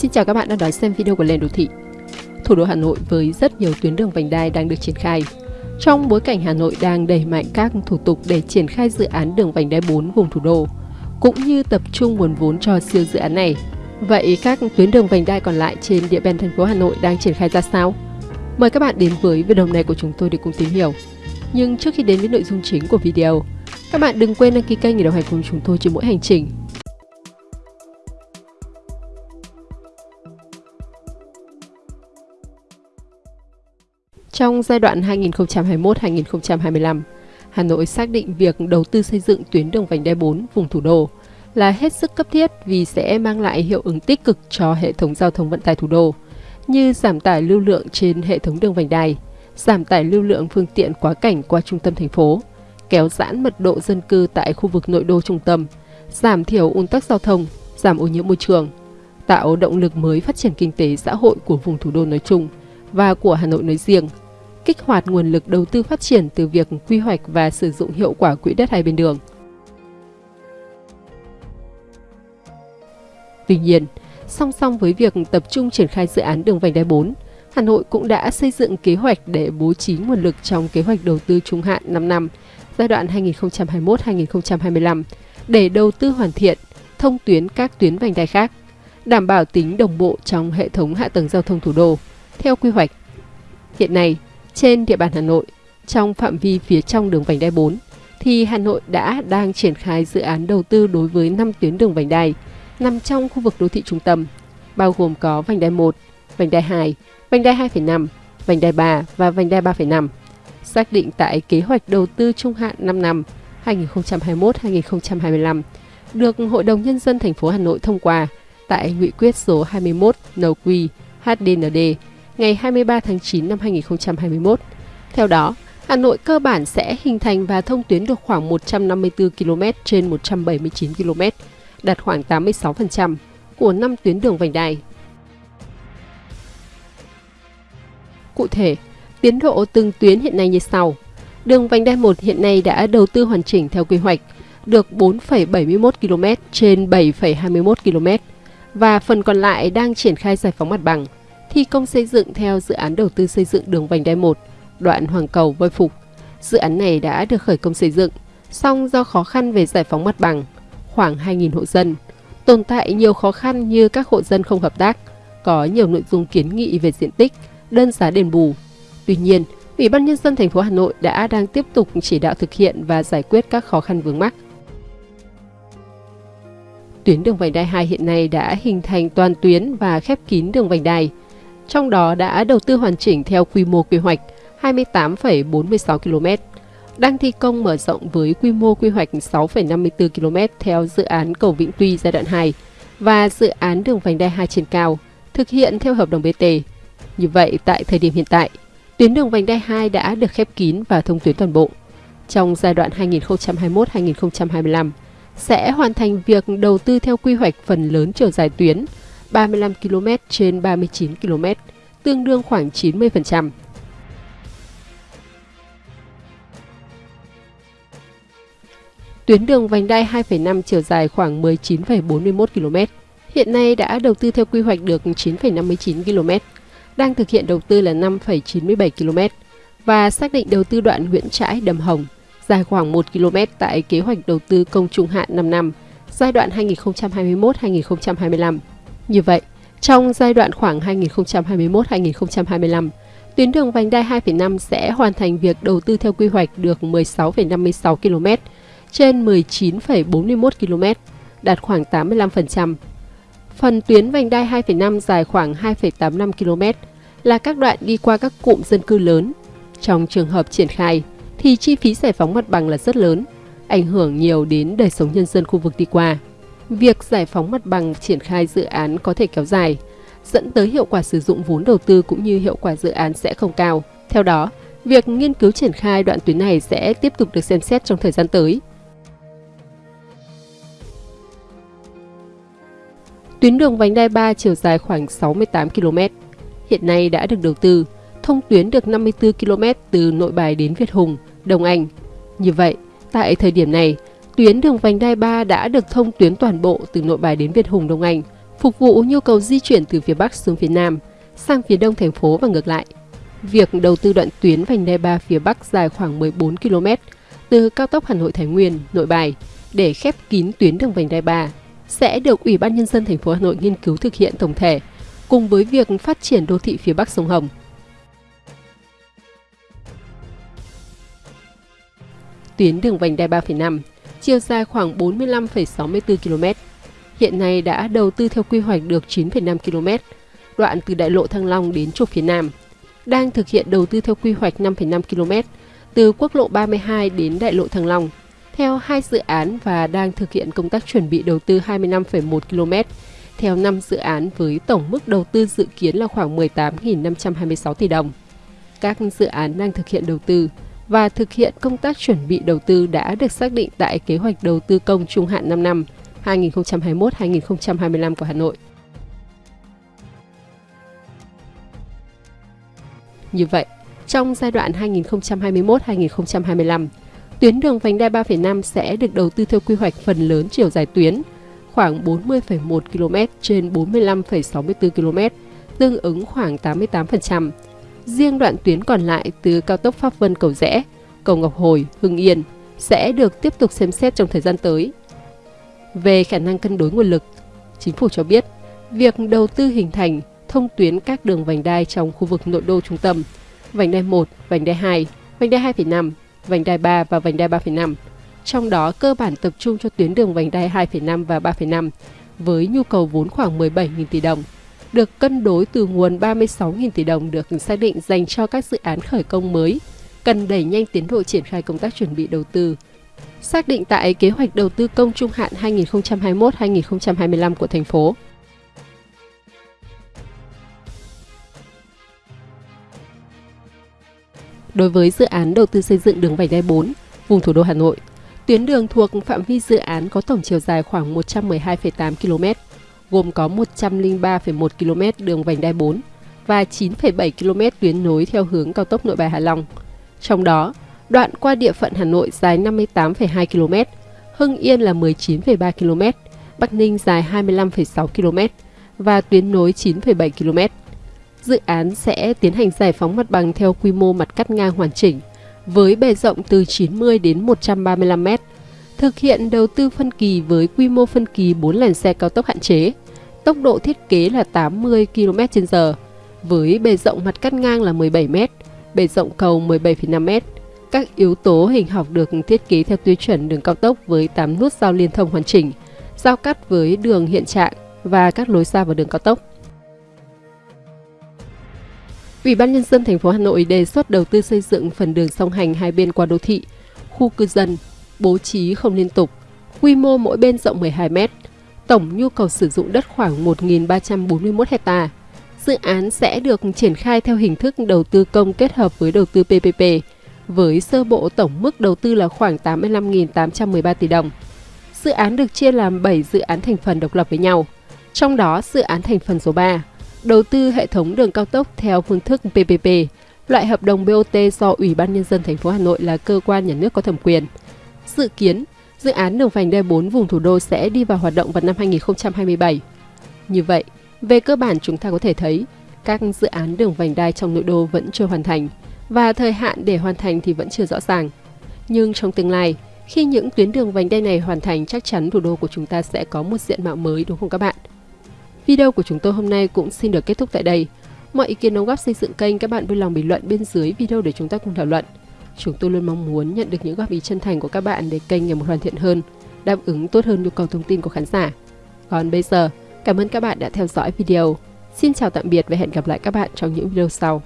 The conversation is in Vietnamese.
Xin chào các bạn đang đón xem video của Lên Đô Thị. Thủ đô Hà Nội với rất nhiều tuyến đường vành đai đang được triển khai. Trong bối cảnh Hà Nội đang đẩy mạnh các thủ tục để triển khai dự án đường vành đai 4 vùng thủ đô, cũng như tập trung nguồn vốn cho siêu dự án này. Vậy các tuyến đường vành đai còn lại trên địa bàn thành phố Hà Nội đang triển khai ra sao? Mời các bạn đến với video này của chúng tôi để cùng tìm hiểu. Nhưng trước khi đến với nội dung chính của video, các bạn đừng quên đăng ký kênh để đồng hành cùng chúng tôi trên mỗi hành trình Trong giai đoạn 2021-2025, Hà Nội xác định việc đầu tư xây dựng tuyến đường vành đai 4 vùng thủ đô là hết sức cấp thiết vì sẽ mang lại hiệu ứng tích cực cho hệ thống giao thông vận tải thủ đô, như giảm tải lưu lượng trên hệ thống đường vành đai, giảm tải lưu lượng phương tiện quá cảnh qua trung tâm thành phố, kéo giãn mật độ dân cư tại khu vực nội đô trung tâm, giảm thiểu ùn tắc giao thông, giảm ô nhiễm môi trường, tạo động lực mới phát triển kinh tế xã hội của vùng thủ đô nói chung và của Hà Nội nói riêng – kích hoạt nguồn lực đầu tư phát triển từ việc quy hoạch và sử dụng hiệu quả quỹ đất hai bên đường. Tuy nhiên, song song với việc tập trung triển khai dự án đường vành đai 4, Hà Nội cũng đã xây dựng kế hoạch để bố trí nguồn lực trong kế hoạch đầu tư trung hạn 5 năm giai đoạn 2021-2025 để đầu tư hoàn thiện, thông tuyến các tuyến vành đai khác, đảm bảo tính đồng bộ trong hệ thống hạ tầng giao thông thủ đô theo quy hoạch. Hiện nay, trên địa bàn Hà Nội, trong phạm vi phía trong đường vành đai 4, thì Hà Nội đã đang triển khai dự án đầu tư đối với 5 tuyến đường vành đai nằm trong khu vực đô thị trung tâm, bao gồm có vành đai 1, vành đai 2, vành đai 2,5, vành đai 3 và vành đai 3,5, xác định tại kế hoạch đầu tư trung hạn 5 năm 2021-2025 được Hội đồng Nhân dân thành phố Hà Nội thông qua tại Nghị quyết số 21 NQ HDND ngày 23 tháng 9 năm 2021. Theo đó, Hà Nội cơ bản sẽ hình thành và thông tuyến được khoảng 154 km trên 179 km, đạt khoảng 86% của 5 tuyến đường vành đai. Cụ thể, tiến độ từng tuyến hiện nay như sau. Đường vành đai 1 hiện nay đã đầu tư hoàn chỉnh theo quy hoạch, được 4,71 km trên 7,21 km và phần còn lại đang triển khai giải phóng mặt bằng – thi công xây dựng theo dự án đầu tư xây dựng đường vành đai 1, đoạn Hoàng Cầu Voi Phục. Dự án này đã được khởi công xây dựng, song do khó khăn về giải phóng mặt bằng, khoảng 2.000 hộ dân, tồn tại nhiều khó khăn như các hộ dân không hợp tác, có nhiều nội dung kiến nghị về diện tích, đơn giá đền bù. Tuy nhiên, Ủy ban nhân dân thành phố Hà Nội đã đang tiếp tục chỉ đạo thực hiện và giải quyết các khó khăn vướng mắc. Tuyến đường vành đai 2 hiện nay đã hình thành toàn tuyến và khép kín đường vành đai, trong đó đã đầu tư hoàn chỉnh theo quy mô quy hoạch 28,46 km, đang thi công mở rộng với quy mô quy hoạch 6,54 km theo dự án cầu Vĩnh Tuy giai đoạn 2 và dự án đường vành đai 2 trên cao, thực hiện theo hợp đồng BT. Như vậy, tại thời điểm hiện tại, tuyến đường vành đai 2 đã được khép kín và thông tuyến toàn bộ. Trong giai đoạn 2021-2025, sẽ hoàn thành việc đầu tư theo quy hoạch phần lớn chiều dài tuyến, 35 km trên 39 km, tương đương khoảng 90%. Tuyến đường vành đai 2,5 chiều dài khoảng 19,41 km, hiện nay đã đầu tư theo quy hoạch được 9,59 km, đang thực hiện đầu tư là 5,97 km và xác định đầu tư đoạn Nguyễn Trãi Đầm Hồng dài khoảng 1 km tại kế hoạch đầu tư công trung hạn 5 năm, giai đoạn 2021-2025. Như vậy, trong giai đoạn khoảng 2021-2025, tuyến đường vành đai 2,5 sẽ hoàn thành việc đầu tư theo quy hoạch được 16,56 km trên 19,41 km, đạt khoảng 85%. Phần tuyến vành đai 2,5 dài khoảng 2,85 km là các đoạn đi qua các cụm dân cư lớn. Trong trường hợp triển khai, thì chi phí giải phóng mặt bằng là rất lớn, ảnh hưởng nhiều đến đời sống nhân dân khu vực đi qua việc giải phóng mặt bằng triển khai dự án có thể kéo dài, dẫn tới hiệu quả sử dụng vốn đầu tư cũng như hiệu quả dự án sẽ không cao. Theo đó, việc nghiên cứu triển khai đoạn tuyến này sẽ tiếp tục được xem xét trong thời gian tới. Tuyến đường vành đai 3 chiều dài khoảng 68 km, hiện nay đã được đầu tư, thông tuyến được 54 km từ Nội Bài đến Việt Hùng, Đồng Anh. Như vậy, tại thời điểm này, Tuyến đường vành đai 3 đã được thông tuyến toàn bộ từ Nội Bài đến Việt Hùng Đông Anh phục vụ nhu cầu di chuyển từ phía Bắc xuống phía Nam, sang phía Đông thành phố và ngược lại. Việc đầu tư đoạn tuyến vành đai 3 phía Bắc dài khoảng 14 km từ cao tốc Hà Nội Thái Nguyên, Nội Bài để khép kín tuyến đường vành đai 3 sẽ được Ủy ban nhân dân thành phố Hà Nội nghiên cứu thực hiện tổng thể cùng với việc phát triển đô thị phía Bắc sông Hồng. Tuyến đường vành đai 3,5, chiều dài khoảng 45,64 km, hiện nay đã đầu tư theo quy hoạch được 9,5 km, đoạn từ đại lộ Thăng Long đến trục phía Nam, đang thực hiện đầu tư theo quy hoạch 5,5 km từ quốc lộ 32 đến đại lộ Thăng Long, theo hai dự án và đang thực hiện công tác chuẩn bị đầu tư 25,1 km, theo 5 dự án với tổng mức đầu tư dự kiến là khoảng 18.526 tỷ đồng. Các dự án đang thực hiện đầu tư và thực hiện công tác chuẩn bị đầu tư đã được xác định tại kế hoạch đầu tư công trung hạn 5 năm 2021-2025 của Hà Nội. Như vậy, trong giai đoạn 2021-2025, tuyến đường vành đai 3,5 sẽ được đầu tư theo quy hoạch phần lớn chiều dài tuyến, khoảng 40,1 km trên 45,64 km, tương ứng khoảng 88%. Riêng đoạn tuyến còn lại từ cao tốc Pháp Vân Cầu Rẽ, Cầu Ngọc Hồi, Hưng Yên sẽ được tiếp tục xem xét trong thời gian tới. Về khả năng cân đối nguồn lực, chính phủ cho biết việc đầu tư hình thành thông tuyến các đường vành đai trong khu vực nội đô trung tâm, vành đai 1, vành đai 2, vành đai 2,5, vành đai 3 và vành đai 3,5. Trong đó cơ bản tập trung cho tuyến đường vành đai 2,5 và 3,5 với nhu cầu vốn khoảng 17.000 tỷ đồng, được cân đối từ nguồn 36.000 tỷ đồng được xác định dành cho các dự án khởi công mới, cần đẩy nhanh tiến độ triển khai công tác chuẩn bị đầu tư. Xác định tại kế hoạch đầu tư công trung hạn 2021-2025 của thành phố. Đối với dự án đầu tư xây dựng đường vành đai 4, vùng thủ đô Hà Nội, tuyến đường thuộc phạm vi dự án có tổng chiều dài khoảng 112,8 km, gồm có 103,1 km đường vành đai 4 và 9,7 km tuyến nối theo hướng cao tốc Nội Bài Hà Long. Trong đó, đoạn qua địa phận Hà Nội dài 58,2 km, Hưng Yên là 19,3 km, Bắc Ninh dài 25,6 km và tuyến nối 9,7 km. Dự án sẽ tiến hành giải phóng mặt bằng theo quy mô mặt cắt ngang hoàn chỉnh, với bề rộng từ 90 đến 135 m, thực hiện đầu tư phân kỳ với quy mô phân kỳ 4 làn xe cao tốc hạn chế, tốc độ thiết kế là 80 km/h, với bề rộng mặt cắt ngang là 17 m, bề rộng cầu 17,5 m. Các yếu tố hình học được thiết kế theo tiêu chuẩn đường cao tốc với 8 nút giao liên thông hoàn chỉnh, giao cắt với đường hiện trạng và các lối ra vào đường cao tốc. Ủy ban nhân dân thành phố Hà Nội đề xuất đầu tư xây dựng phần đường song hành hai bên qua đô thị, khu cư dân, bố trí không liên tục, quy mô mỗi bên rộng 12 m, tổng nhu cầu sử dụng đất khoảng 1.341 hecta. Dự án sẽ được triển khai theo hình thức đầu tư công kết hợp với đầu tư PPP, với sơ bộ tổng mức đầu tư là khoảng 85.813 tỷ đồng. Dự án được chia làm 7 dự án thành phần độc lập với nhau, trong đó dự án thành phần số 3 đầu tư hệ thống đường cao tốc theo phương thức PPP, loại hợp đồng BOT do Ủy ban Nhân dân thành phố Hà Nội là cơ quan nhà nước có thẩm quyền. Dự kiến, dự án đường vành đai 4 vùng thủ đô sẽ đi vào hoạt động vào năm 2027. Như vậy, về cơ bản chúng ta có thể thấy, các dự án đường vành đai trong nội đô vẫn chưa hoàn thành và thời hạn để hoàn thành thì vẫn chưa rõ ràng. Nhưng trong tương lai, khi những tuyến đường vành đai này hoàn thành chắc chắn thủ đô của chúng ta sẽ có một diện mạo mới đúng không các bạn? Video của chúng tôi hôm nay cũng xin được kết thúc tại đây. Mọi ý kiến đóng góp xây dựng kênh các bạn vui lòng bình luận bên dưới video để chúng ta cùng thảo luận. Chúng tôi luôn mong muốn nhận được những góp ý chân thành của các bạn để kênh ngày một hoàn thiện hơn, đáp ứng tốt hơn nhu cầu thông tin của khán giả. Còn bây giờ, cảm ơn các bạn đã theo dõi video. Xin chào tạm biệt và hẹn gặp lại các bạn trong những video sau.